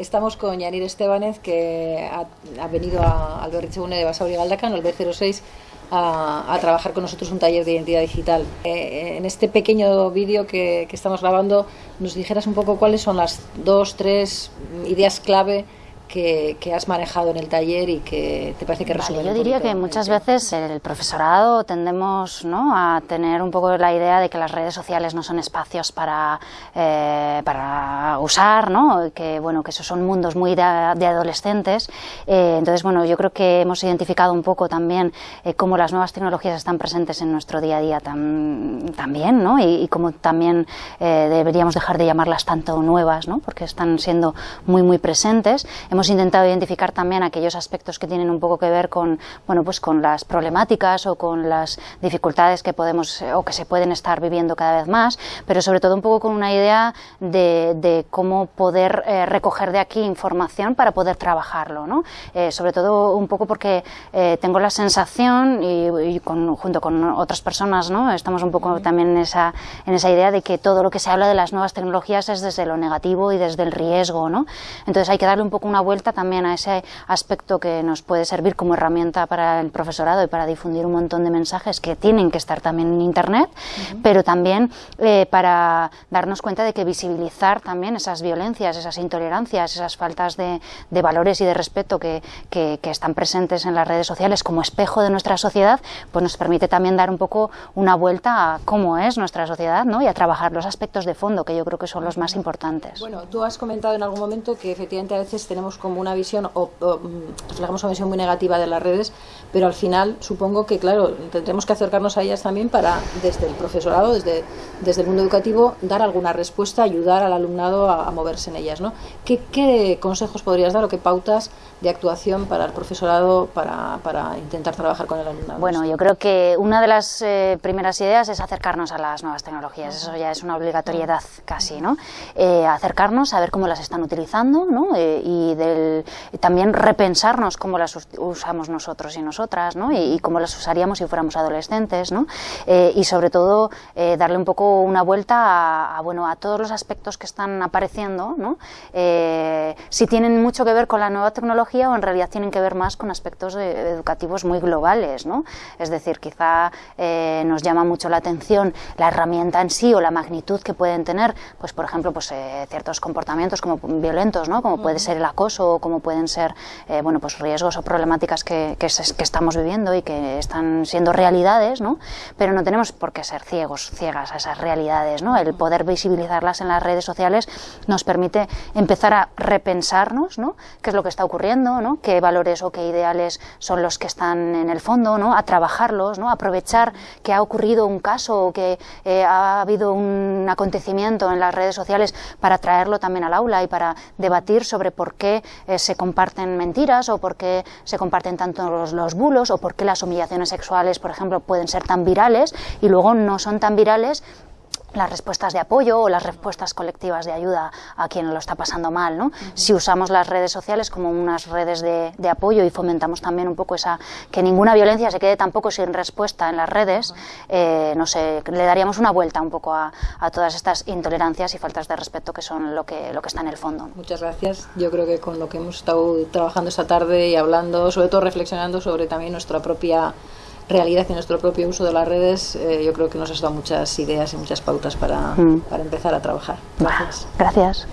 Estamos con Yanir Estebanez, que ha, venido a, al Berrichegune de Basauri Galdacan, el B06, a, trabajar con nosotros un taller de identidad digital. Eh, en este pequeño vídeo que estamos grabando, nos dijeras un poco cuáles son las dos, tres ideas clave que, has manejado en el taller y que te parece que resuelve Yo diría que muchas veces el profesorado tendemos ¿no? a tener un poco la idea de que las redes sociales no son espacios para, eh, para usar, ¿no? que bueno que esos son mundos muy de, adolescentes. Eh, entonces, bueno, yo creo que hemos identificado un poco también eh, cómo las nuevas tecnologías están presentes en nuestro día a día también, ¿no? y, y cómo también deberíamos dejar de llamarlas tanto nuevas, ¿no? porque están siendo muy, muy presentes. Hemos intentado identificar también aquellos aspectos que tienen un poco que ver con, bueno, pues con las problemáticas o con las dificultades que podemos eh, o que se pueden estar viviendo cada vez más, pero sobre todo un poco con una idea de, cómo poder eh, recoger de aquí información para poder trabajarlo, ¿no? Eh, sobre todo un poco porque tengo la sensación y, junto con otras personas, ¿no? Estamos un poco también en esa, en esa idea de que todo lo que se habla de las nuevas tecnologías es desde lo negativo y desde el riesgo, ¿no? Entonces hay que darle un poco una vuelta también a ese aspecto que nos puede servir como herramienta para el profesorado y para difundir un montón de mensajes que tienen que estar también en Internet, pero también eh, para darnos cuenta de que visibilizar también esas violencias, esas intolerancias, esas faltas de, valores y de respeto que, que, están presentes en las redes sociales como espejo de nuestra sociedad, pues nos permite también dar un poco una vuelta a cómo es nuestra sociedad ¿no? y a trabajar los aspectos de fondo que yo creo que son los más importantes. Bueno, tú has comentado en algún momento que efectivamente a veces tenemos como una visión o, mm, reflejamos una visión muy negativa de las redes, pero al final supongo que, claro, tendremos que acercarnos a ellas también para, desde el profesorado, desde, desde el mundo educativo, dar alguna respuesta, ayudar al alumnado a, moverse en ellas. ¿no? ¿Qué, ¿Qué, consejos podrías dar o qué pautas de actuación para el profesorado para, para intentar trabajar con el alumnado? Bueno, yo creo que una de las eh, primeras ideas es acercarnos a las nuevas tecnologías, eso ya es una obligatoriedad casi, ¿no? Eh, acercarnos a ver cómo las están utilizando ¿no? Eh, y también repensarnos cómo las usamos nosotros y nosotras, ¿no? Y, cómo las usaríamos si fuéramos adolescentes, ¿no? Eh, y sobre todo eh, darle un poco una vuelta a, bueno, a todos los aspectos que están apareciendo, ¿no? Eh, si tienen mucho que ver con la nueva tecnología o en realidad tienen que ver más con aspectos educativos muy globales, ¿no? Es decir, quizá nos llama mucho la atención la herramienta en sí o la magnitud que pueden tener, pues por ejemplo, pues ciertos comportamientos como violentos, ¿no? Como puede ser el acoso o como pueden ser eh, bueno, pues riesgos o problemáticas que, que, estamos viviendo y que están siendo realidades, ¿no? pero no tenemos por qué ser ciegos, ciegas a esas realidades. ¿no? El poder visibilizarlas en las redes sociales nos permite empezar a repensarnos ¿no? qué es lo que está ocurriendo, ¿no? qué valores o qué ideales son los que están en el fondo, ¿no? a trabajarlos, ¿no? aprovechar que ha ocurrido un caso o que eh, ha habido un acontecimiento en las redes sociales para traerlo también al aula y para debatir sobre por qué eh, se comparten mentiras o por qué se comparten tanto los, los, bulos o por qué las humillaciones sexuales, por ejemplo, pueden ser tan virales y luego no son tan virales las respuestas de apoyo o las respuestas colectivas de ayuda a quien lo está pasando mal. ¿no? Si usamos las redes sociales como unas redes de, apoyo y fomentamos también un poco esa que ninguna violencia se quede tampoco sin respuesta en las redes, eh, no sé, le daríamos una vuelta un poco a, todas estas intolerancias y faltas de respeto que son lo que, lo que está en el fondo. Muchas gracias. Yo creo que con lo que hemos estado trabajando esta tarde y hablando, sobre todo reflexionando sobre también nuestra propia realidad y nuestro propio uso de las redes, eh, yo creo que nos has dado muchas ideas y muchas pautas para, mm. para empezar a trabajar. Gracias. Gracias.